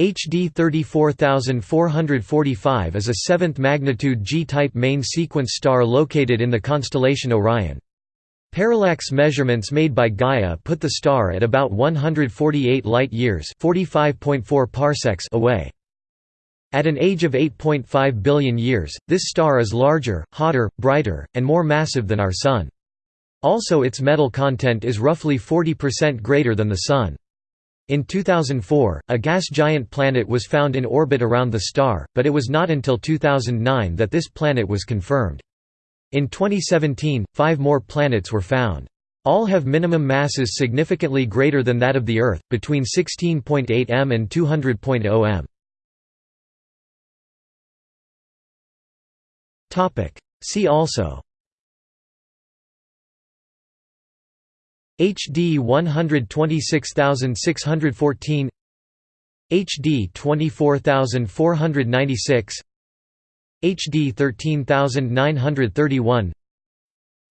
HD 34445 is a 7th magnitude G-type main sequence star located in the constellation Orion. Parallax measurements made by Gaia put the star at about 148 light-years away. At an age of 8.5 billion years, this star is larger, hotter, brighter, and more massive than our Sun. Also its metal content is roughly 40% greater than the Sun. In 2004, a gas giant planet was found in orbit around the star, but it was not until 2009 that this planet was confirmed. In 2017, five more planets were found. All have minimum masses significantly greater than that of the Earth, between 16.8 m and 200.0 m. See also HD 126614 HD 24496 HD 13931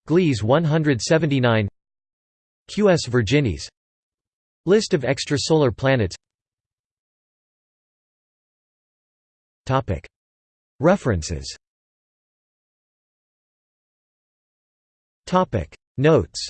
Gliese 179 QS Virginis. List of extrasolar planets. Topic. References. Topic. Notes